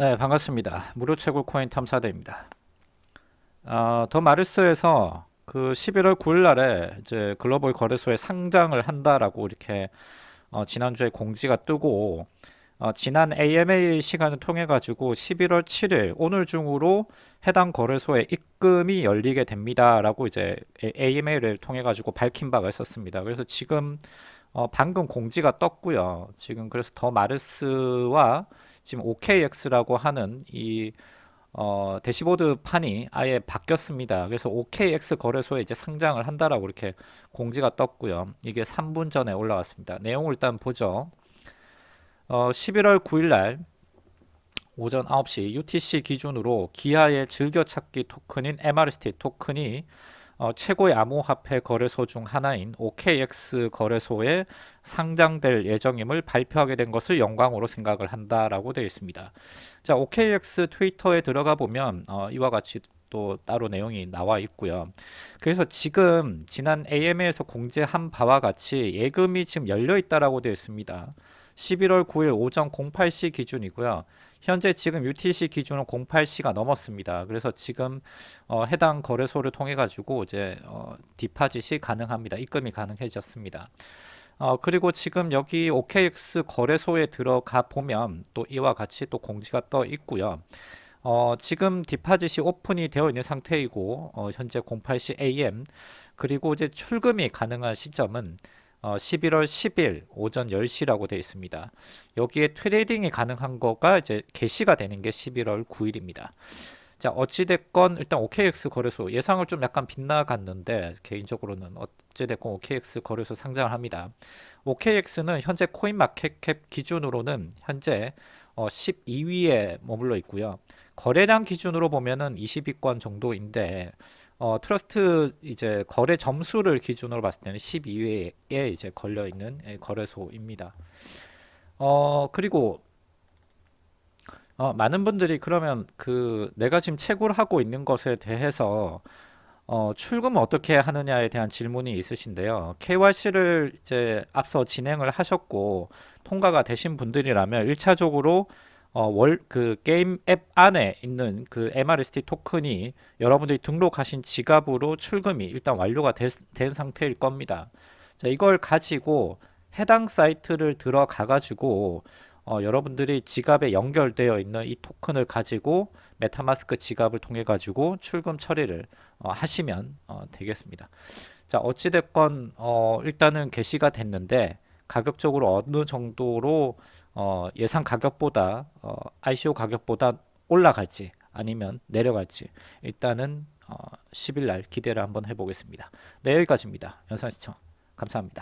네, 반갑습니다. 무료 채굴 코인 탐사대입니다. 어, 더 마르스에서 그 11월 9일 날에 이제 글로벌 거래소에 상장을 한다라고 이렇게 어, 지난주에 공지가 뜨고 어, 지난 AMA 시간을 통해 가지고 11월 7일 오늘 중으로 해당 거래소에 입금이 열리게 됩니다라고 이제 AMA를 통해 가지고 밝힌 바가 있었습니다. 그래서 지금 어, 방금 공지가 떴고요. 지금 그래서 더 마르스와 지금 OKX라고 하는 이 어, 대시보드 판이 아예 바뀌었습니다. 그래서 OKX 거래소에 이제 상장을 한다라고 이렇게 공지가 떴고요. 이게 3분 전에 올라왔습니다. 내용을 일단 보죠. 어, 11월 9일 날 오전 9시 UTC 기준으로 기아의 즐겨찾기 토큰인 MRST 토큰이 어, 최고의 암호화폐 거래소 중 하나인 OKX 거래소에 상장될 예정임을 발표하게 된 것을 영광으로 생각을 한다라고 되어 있습니다. 자, OKX 트위터에 들어가 보면 어, 이와 같이 또 따로 내용이 나와 있고요. 그래서 지금 지난 AMA에서 공지한 바와 같이 예금이 지금 열려 있다라고 되어 있습니다. 11월 9일 오전 08시 기준이고요. 현재 지금 UTC 기준은 08시가 넘었습니다. 그래서 지금 어, 해당 거래소를 통해 가지고 이제 어, 디파짓이 가능합니다. 입금이 가능해졌습니다. 어, 그리고 지금 여기 OKX 거래소에 들어가 보면 또 이와 같이 또 공지가 떠 있고요. 어, 지금 deposit이 오픈이 되어 있는 상태이고 어, 현재 08시 AM 그리고 이제 출금이 가능한 시점은 어, 11월 10일 오전 10시라고 되어 있습니다. 여기에 trading이 가능한 거가 이제 개시가 되는 게 11월 9일입니다. 자 어찌됐건 일단 OKX 거래소 예상을 좀 약간 빗나갔는데 개인적으로는 어찌됐건 OKX 거래소 상장을 합니다. OKX는 현재 코인마켓캡 기준으로는 현재 어, 12위에 머물러 있고요. 거래량 기준으로 보면은 20위권 정도인데 어, trust 이제 거래 점수를 기준으로 봤을 때는 12위에 이제 걸려 있는 예, 거래소입니다. 어, 그리고 어, 많은 분들이 그러면 그 내가 지금 채굴 하고 있는 것에 대해서 어, 출금 어떻게 하느냐에 대한 질문이 있으신데요. KYC를 이제 앞서 진행을 하셨고 통과가 되신 분들이라면 1차적으로 어, 월, 그 게임 앱 안에 있는 그 MRST 토큰이 여러분들이 등록하신 지갑으로 출금이 일단 완료가 되, 된 상태일 겁니다. 자, 이걸 가지고 해당 사이트를 들어가 가지고 어, 여러분들이 지갑에 연결되어 있는 이 토큰을 가지고 메타마스크 지갑을 통해 가지고 출금 처리를 어, 하시면 어, 되겠습니다. 자 어찌됐건 어, 일단은 게시가 됐는데 가격적으로 어느 정도로 어, 예상 가격보다 어, ICO 가격보다 올라갈지 아니면 내려갈지 일단은 어, 10일 날 기대를 한번 해보겠습니다. 네 여기까지입니다. 영상 시청 감사합니다.